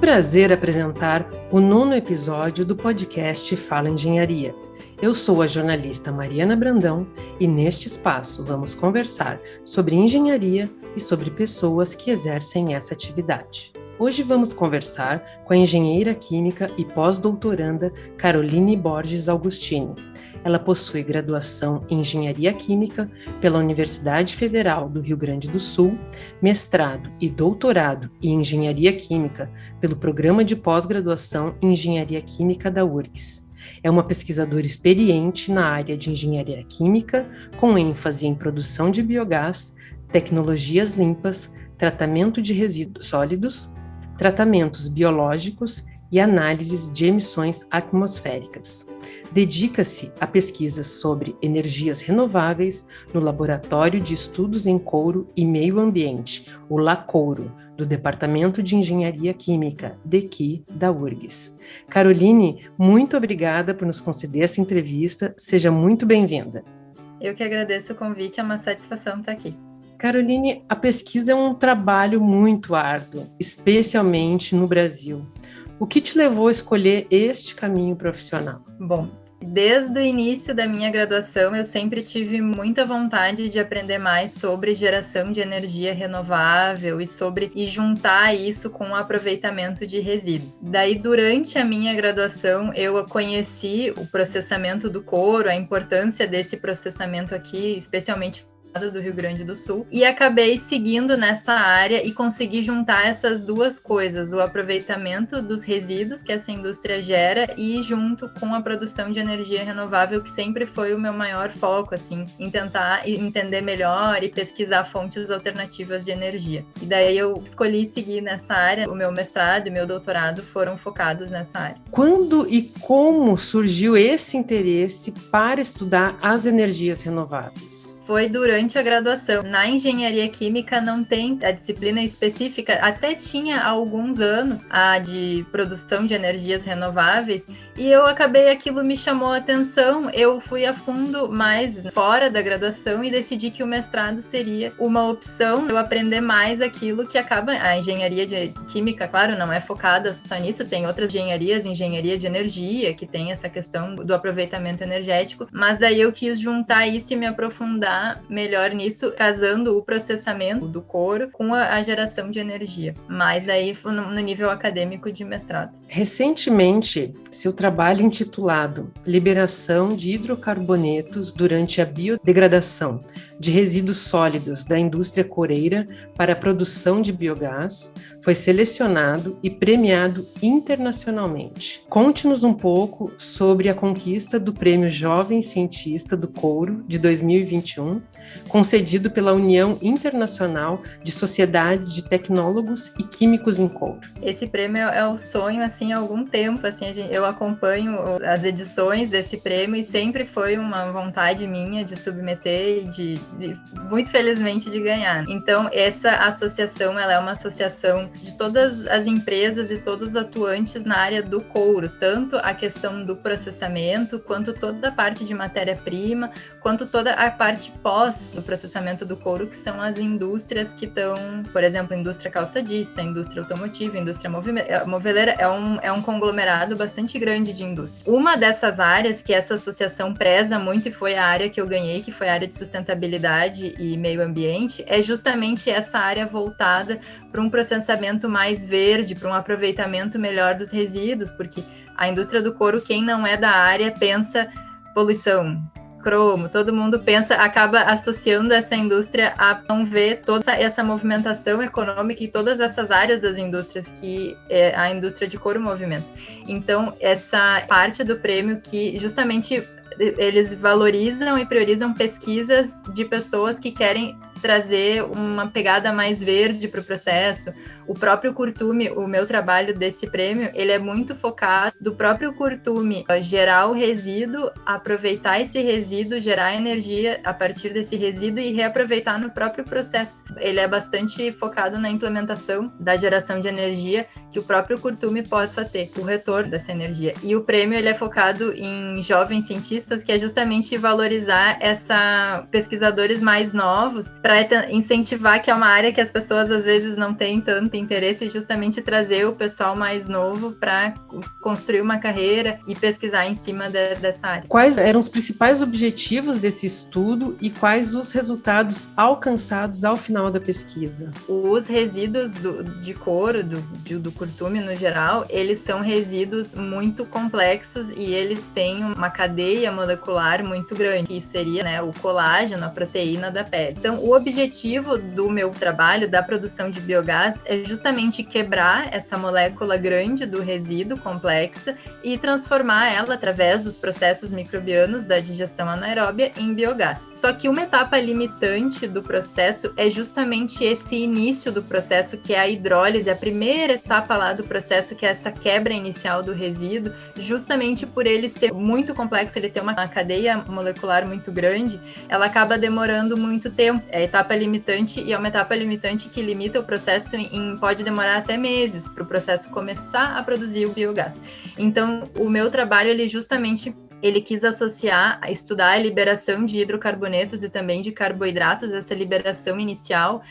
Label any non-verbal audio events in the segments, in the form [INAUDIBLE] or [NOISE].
prazer apresentar o nono episódio do podcast Fala Engenharia. Eu sou a jornalista Mariana Brandão e neste espaço vamos conversar sobre engenharia e sobre pessoas que exercem essa atividade. Hoje vamos conversar com a engenheira química e pós-doutoranda Caroline Borges Augustini, ela possui graduação em Engenharia Química pela Universidade Federal do Rio Grande do Sul, mestrado e doutorado em Engenharia Química pelo Programa de Pós-Graduação em Engenharia Química da URGS. É uma pesquisadora experiente na área de engenharia química, com ênfase em produção de biogás, tecnologias limpas, tratamento de resíduos sólidos, tratamentos biológicos e análises de emissões atmosféricas dedica-se a pesquisas sobre energias renováveis no Laboratório de Estudos em Couro e Meio Ambiente, o LACouro, do Departamento de Engenharia Química, DEQI, da URGS. Caroline, muito obrigada por nos conceder essa entrevista, seja muito bem-vinda. Eu que agradeço o convite, é uma satisfação estar aqui. Caroline, a pesquisa é um trabalho muito árduo, especialmente no Brasil. O que te levou a escolher este caminho profissional? Bom, Desde o início da minha graduação, eu sempre tive muita vontade de aprender mais sobre geração de energia renovável e sobre e juntar isso com o aproveitamento de resíduos. Daí, durante a minha graduação, eu conheci o processamento do couro, a importância desse processamento aqui, especialmente do Rio Grande do Sul e acabei seguindo nessa área e consegui juntar essas duas coisas, o aproveitamento dos resíduos que essa indústria gera e junto com a produção de energia renovável que sempre foi o meu maior foco assim, em tentar entender melhor e pesquisar fontes alternativas de energia. E daí eu escolhi seguir nessa área, o meu mestrado e meu doutorado foram focados nessa área. Quando e como surgiu esse interesse para estudar as energias renováveis? Foi durante a graduação. Na engenharia química não tem a disciplina específica, até tinha há alguns anos a de produção de energias renováveis, e eu acabei aquilo me chamou a atenção. Eu fui a fundo mais fora da graduação e decidi que o mestrado seria uma opção eu aprender mais aquilo que acaba a engenharia de química, claro, não é focada só nisso, tem outras engenharias, engenharia de energia, que tem essa questão do aproveitamento energético, mas daí eu quis juntar isso e me aprofundar melhor nisso, casando o processamento do couro com a, a geração de energia, mas aí no, no nível acadêmico de mestrado. Recentemente, seu trabalho intitulado Liberação de hidrocarbonetos durante a biodegradação de resíduos sólidos da indústria coreira para a produção de biogás foi selecionado e premiado internacionalmente. Conte-nos um pouco sobre a conquista do Prêmio Jovem Cientista do Couro de 2021, concedido pela União Internacional de Sociedades de Tecnólogos e Químicos em Couro. Esse prêmio é o sonho assim há algum tempo, assim, eu acompanho as edições desse prêmio e sempre foi uma vontade minha de submeter e de muito felizmente de ganhar. Então, essa associação, ela é uma associação de todas as empresas e todos os atuantes na área do couro, tanto a questão do processamento, quanto toda a parte de matéria-prima, quanto toda a parte pós do processamento do couro, que são as indústrias que estão, por exemplo, indústria calçadista, indústria automotiva, indústria moveleira, é um, é um conglomerado bastante grande de indústria. Uma dessas áreas que essa associação preza muito e foi a área que eu ganhei, que foi a área de sustentabilidade e meio ambiente, é justamente essa área voltada para um processamento processamento mais verde, para um aproveitamento melhor dos resíduos, porque a indústria do couro, quem não é da área, pensa poluição, cromo, todo mundo pensa, acaba associando essa indústria a não ver toda essa movimentação econômica e todas essas áreas das indústrias que é a indústria de couro movimenta. Então, essa parte do prêmio que justamente eles valorizam e priorizam pesquisas de pessoas que querem trazer uma pegada mais verde para o processo. O próprio curtume, o meu trabalho desse prêmio, ele é muito focado do próprio curtume gerar o resíduo, aproveitar esse resíduo, gerar energia a partir desse resíduo e reaproveitar no próprio processo. Ele é bastante focado na implementação da geração de energia que o próprio curtume possa ter, o retorno dessa energia. E o prêmio ele é focado em jovens cientistas, que é justamente valorizar essa pesquisadores mais novos para incentivar que é uma área que as pessoas às vezes não têm tanto interesse, justamente trazer o pessoal mais novo para construir uma carreira e pesquisar em cima de, dessa área. Quais eram os principais objetivos desse estudo e quais os resultados alcançados ao final da pesquisa? Os resíduos do, de couro, do, do curtume no geral, eles são resíduos muito complexos e eles têm uma cadeia molecular muito grande, que seria né, o colágeno, a proteína da pele. Então, o objetivo do meu trabalho, da produção de biogás, é justamente quebrar essa molécula grande do resíduo complexa e transformar ela, através dos processos microbianos da digestão anaeróbia, em biogás. Só que uma etapa limitante do processo é justamente esse início do processo, que é a hidrólise, a primeira etapa lá do processo, que é essa quebra inicial do resíduo, justamente por ele ser muito complexo, ele ter uma cadeia molecular muito grande, ela acaba demorando muito tempo. É etapa limitante e é uma etapa limitante que limita o processo em pode demorar até meses para o processo começar a produzir o biogás. Então, o meu trabalho ele justamente ele quis associar, estudar a liberação de hidrocarbonetos e também de carboidratos, essa liberação inicial,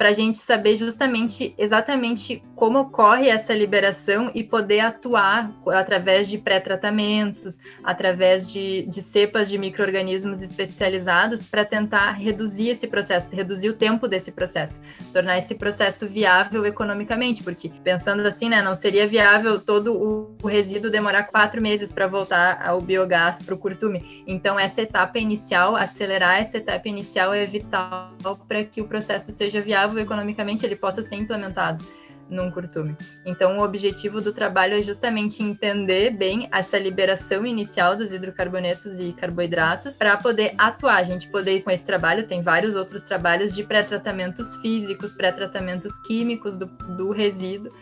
para a gente saber justamente exatamente como ocorre essa liberação e poder atuar através de pré-tratamentos, através de, de cepas de micro-organismos especializados para tentar reduzir esse processo, reduzir o tempo desse processo, tornar esse processo viável economicamente, porque pensando assim, né, não seria viável todo o, o resíduo demorar quatro meses para voltar ao biogás para o curtume. Então, essa etapa inicial, acelerar essa etapa inicial é vital para que o processo seja viável viável economicamente ele possa ser implementado num curtume. Então, o objetivo do trabalho é justamente entender bem essa liberação inicial dos hidrocarbonetos e carboidratos para poder atuar. A gente poder, com esse trabalho, tem vários outros trabalhos de pré-tratamentos físicos, pré-tratamentos químicos do, do resíduo,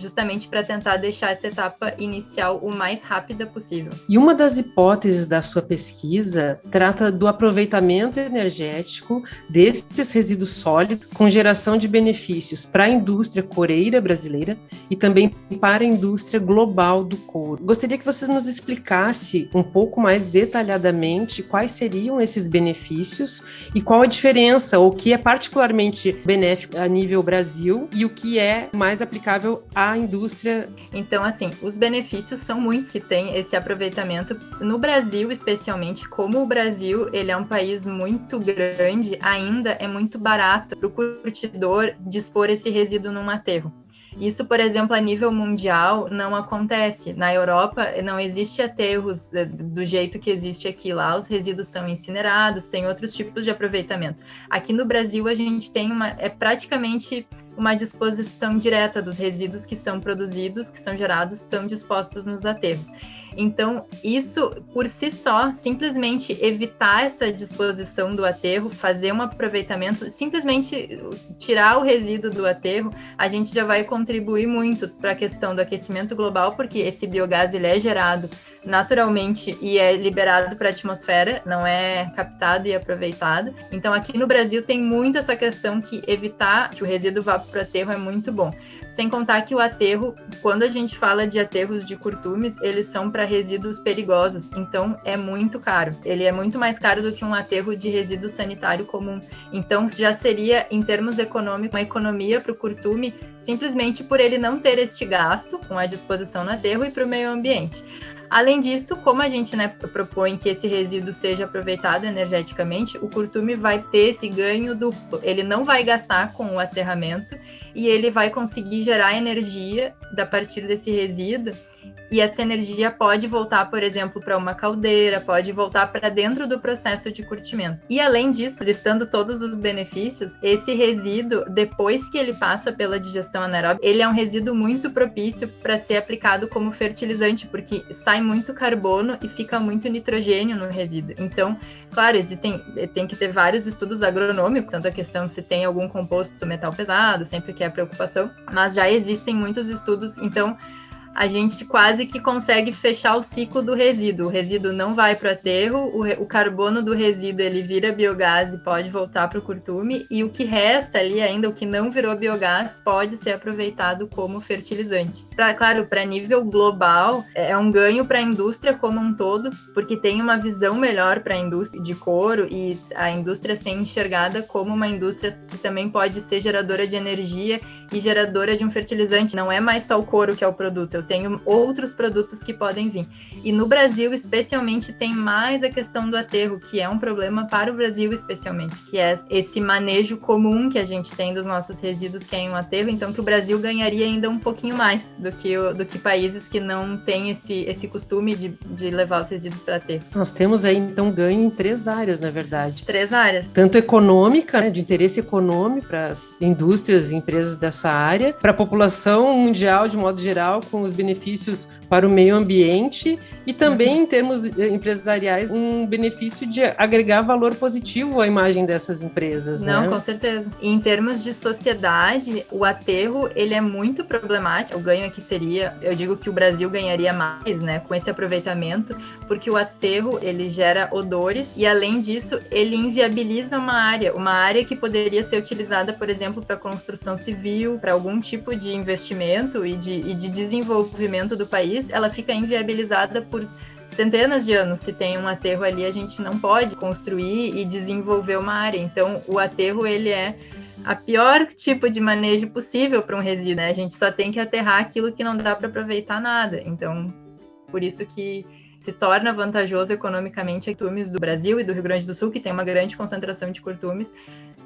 justamente para tentar deixar essa etapa inicial o mais rápida possível. E uma das hipóteses da sua pesquisa trata do aproveitamento energético desses resíduos sólidos com geração de benefícios para a indústria coreira brasileira e também para a indústria global do couro. Gostaria que você nos explicasse um pouco mais detalhadamente quais seriam esses benefícios e qual a diferença, ou o que é particularmente benéfico a nível Brasil e o que é mais aplicável a a indústria. Então, assim, os benefícios são muitos que tem esse aproveitamento. No Brasil, especialmente, como o Brasil ele é um país muito grande, ainda é muito barato para o curtidor dispor esse resíduo num aterro. Isso, por exemplo, a nível mundial não acontece. Na Europa não existe aterros eh, do jeito que existe aqui. Lá os resíduos são incinerados, tem outros tipos de aproveitamento. Aqui no Brasil a gente tem uma é praticamente uma disposição direta dos resíduos que são produzidos, que são gerados, são dispostos nos aterros. Então, isso por si só, simplesmente evitar essa disposição do aterro, fazer um aproveitamento, simplesmente tirar o resíduo do aterro, a gente já vai contribuir muito para a questão do aquecimento global, porque esse biogás ele é gerado naturalmente e é liberado para a atmosfera, não é captado e aproveitado. Então, aqui no Brasil tem muito essa questão que evitar que o resíduo vá para o aterro é muito bom. Sem contar que o aterro, quando a gente fala de aterros de curtumes, eles são para resíduos perigosos, então é muito caro. Ele é muito mais caro do que um aterro de resíduo sanitário comum. Então já seria, em termos econômicos, uma economia para o curtume, simplesmente por ele não ter este gasto com a disposição no aterro e para o meio ambiente. Além disso, como a gente né, propõe que esse resíduo seja aproveitado energeticamente, o curtume vai ter esse ganho duplo. Ele não vai gastar com o aterramento e ele vai conseguir gerar energia da partir desse resíduo e essa energia pode voltar, por exemplo, para uma caldeira, pode voltar para dentro do processo de curtimento. E além disso, listando todos os benefícios, esse resíduo, depois que ele passa pela digestão anaeróbica, ele é um resíduo muito propício para ser aplicado como fertilizante, porque sai muito carbono e fica muito nitrogênio no resíduo. Então, claro, existem, tem que ter vários estudos agronômicos, tanto a questão se tem algum composto metal pesado, sempre que é preocupação, mas já existem muitos estudos, então a gente quase que consegue fechar o ciclo do resíduo. O resíduo não vai para o aterro, o, carbono do resíduo ele vira biogás e pode voltar para o curtume, e o que resta ali ainda, o que não virou biogás, pode ser aproveitado como fertilizante. Pra, claro, para nível global, é, é um ganho para a indústria como um todo, porque tem uma visão melhor para a indústria de couro e a indústria ser enxergada como uma indústria que também pode ser geradora de energia e geradora de um fertilizante. Não é mais só o couro que é o produto, eu tenho outros produtos que podem vir. E no Brasil, especialmente, tem mais a questão do aterro, que é um problema para o Brasil, especialmente, que é esse manejo comum que a gente tem dos nossos resíduos, que é em um aterro, então que o Brasil ganharia ainda um pouquinho mais do que, do que países que não têm esse, esse costume de, de levar os resíduos para aterro. Nós temos aí, então, ganho em três áreas, na verdade. Três áreas. Tanto econômica, né, de interesse econômico para as indústrias e empresas dessa área, para a população mundial, de modo geral, com os benefícios para o meio ambiente e também, em termos empresariais, um benefício de agregar valor positivo à imagem dessas empresas. Não, né? com certeza. Em termos de sociedade, o aterro ele é muito problemático. O ganho aqui seria, eu digo que o Brasil ganharia mais, né, com esse aproveitamento, porque o aterro ele gera odores e além disso ele inviabiliza uma área, uma área que poderia ser utilizada, por exemplo, para construção civil, para algum tipo de investimento e de, e de desenvolvimento do país, ela fica inviabilizada por centenas de anos. Se tem um aterro ali, a gente não pode construir e desenvolver uma área. Então, o aterro ele é a pior tipo de manejo possível para um resíduo. Né? A gente só tem que aterrar aquilo que não dá para aproveitar nada. Então, por isso que se torna vantajoso economicamente a curtumes do Brasil e do Rio Grande do Sul, que tem uma grande concentração de curtumes,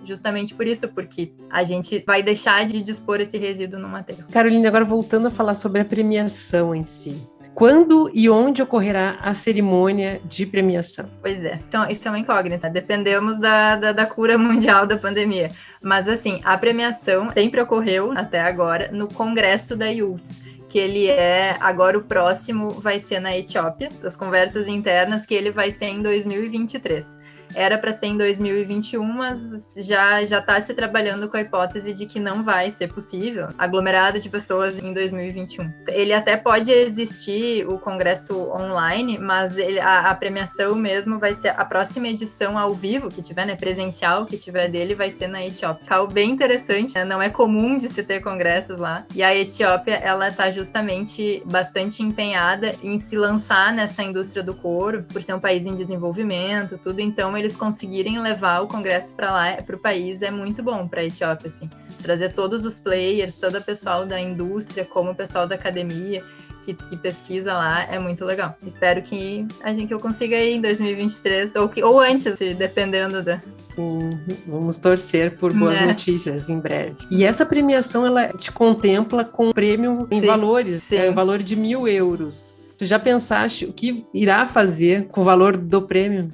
justamente por isso, porque a gente vai deixar de dispor esse resíduo no aterro. Carolina, agora voltando a falar sobre a premiação em si. Quando e onde ocorrerá a cerimônia de premiação? Pois é, então isso é uma incógnita. Dependemos da, da, da cura [LAUGHS] mundial da pandemia. Mas assim, a premiação sempre ocorreu até agora no congresso da IUFS que ele é agora o próximo vai ser na Etiópia, das conversas internas que ele vai ser em 2023 era para ser em 2021, mas já já está se trabalhando com a hipótese de que não vai ser possível aglomerado de pessoas em 2021. Ele até pode existir o congresso online, mas ele, a, a, premiação mesmo vai ser a próxima edição ao vivo que tiver, né, presencial que tiver dele, vai ser na Etiópia. Algo bem interessante, né? não é comum de se ter congressos lá. E a Etiópia, ela está justamente bastante empenhada em se lançar nessa indústria do couro, por ser um país em desenvolvimento, tudo. Então eles conseguirem levar o congresso para lá, para o país, é muito bom para a Etiópia, assim. Trazer todos os players, todo o pessoal da indústria, como o pessoal da academia, que, que, pesquisa lá é muito legal. Espero que a gente que eu consiga ir em 2023 ou, que, ou antes, dependendo da. Sim, vamos torcer por boas é. notícias em breve. E essa premiação ela te contempla com prêmio em sim, valores, sim. É, valor de mil euros. Tu já pensaste o que irá fazer com o valor do prêmio?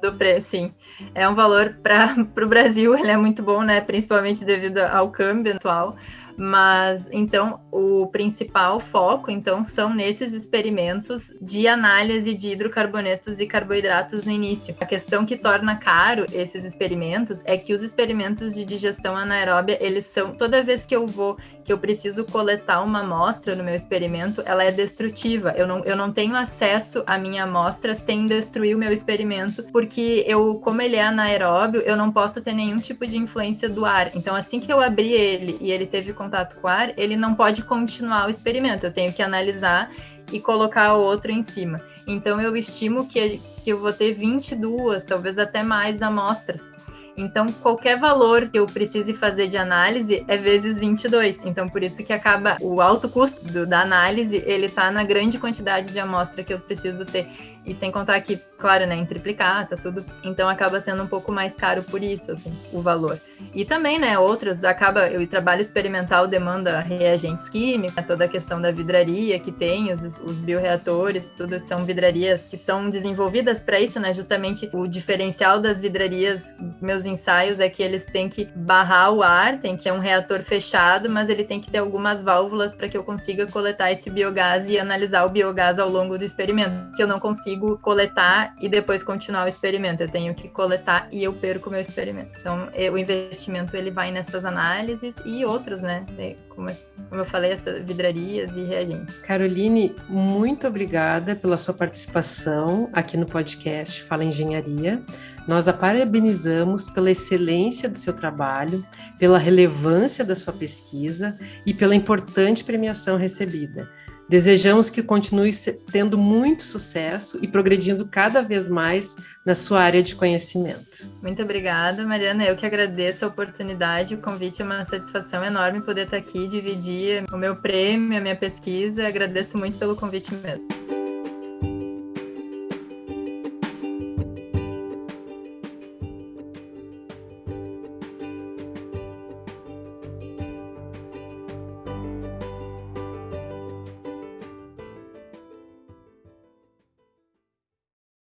Do preço, sim. É um valor para [LAUGHS] o Brasil, ele é muito bom, né? Principalmente devido ao câmbio atual. Mas então o principal foco então são nesses experimentos de análise de hidrocarbonetos e carboidratos no início. A questão que torna caro esses experimentos é que os experimentos de digestão anaeróbia, eles são toda vez que eu vou que eu preciso coletar uma amostra no meu experimento, ela é destrutiva. Eu não, eu não tenho acesso à minha amostra sem destruir o meu experimento, porque eu, como ele é anaeróbio, eu não posso ter nenhum tipo de influência do ar. Então, assim que eu abri ele e ele teve contato com o ar, ele não pode continuar o experimento. Eu tenho que analisar e colocar outro em cima. Então, eu estimo que, que eu vou ter 22, talvez até mais amostras então, qualquer valor que eu precise fazer de análise é vezes 22. Então, por isso que acaba o alto custo do, da análise, ele está na grande quantidade de amostra que eu preciso ter. E sem contar que, claro, né, em triplicata, tudo. Então acaba sendo um pouco mais caro por isso, assim, o valor. E também, né, outros, acaba, o trabalho experimental demanda reagentes químicos, toda a questão da vidraria que tem, os, os bioreatores, tudo são vidrarias que são desenvolvidas para isso, né, justamente o diferencial das vidrarias, meus ensaios, é que eles têm que barrar o ar, tem que ter um reator fechado, mas ele tem que ter algumas válvulas para que eu consiga coletar esse biogás e analisar o biogás ao longo do experimento, que eu não consigo coletar e depois continuar o experimento. Eu tenho que coletar e eu perco meu experimento. Então, o investimento ele vai nessas análises e outros, né? Como, como eu falei, essas vidrarias e reagentes. Caroline, muito obrigada pela sua participação aqui no podcast Fala Engenharia. Nós a parabenizamos pela excelência do seu trabalho, pela relevância da sua pesquisa e pela importante premiação recebida. Desejamos que continue tendo muito sucesso e progredindo cada vez mais na sua área de conhecimento. Muito obrigada, Mariana. Eu que agradeço a oportunidade, o convite é uma satisfação enorme poder estar aqui, dividir o meu prêmio, a minha pesquisa. Agradeço muito pelo convite mesmo.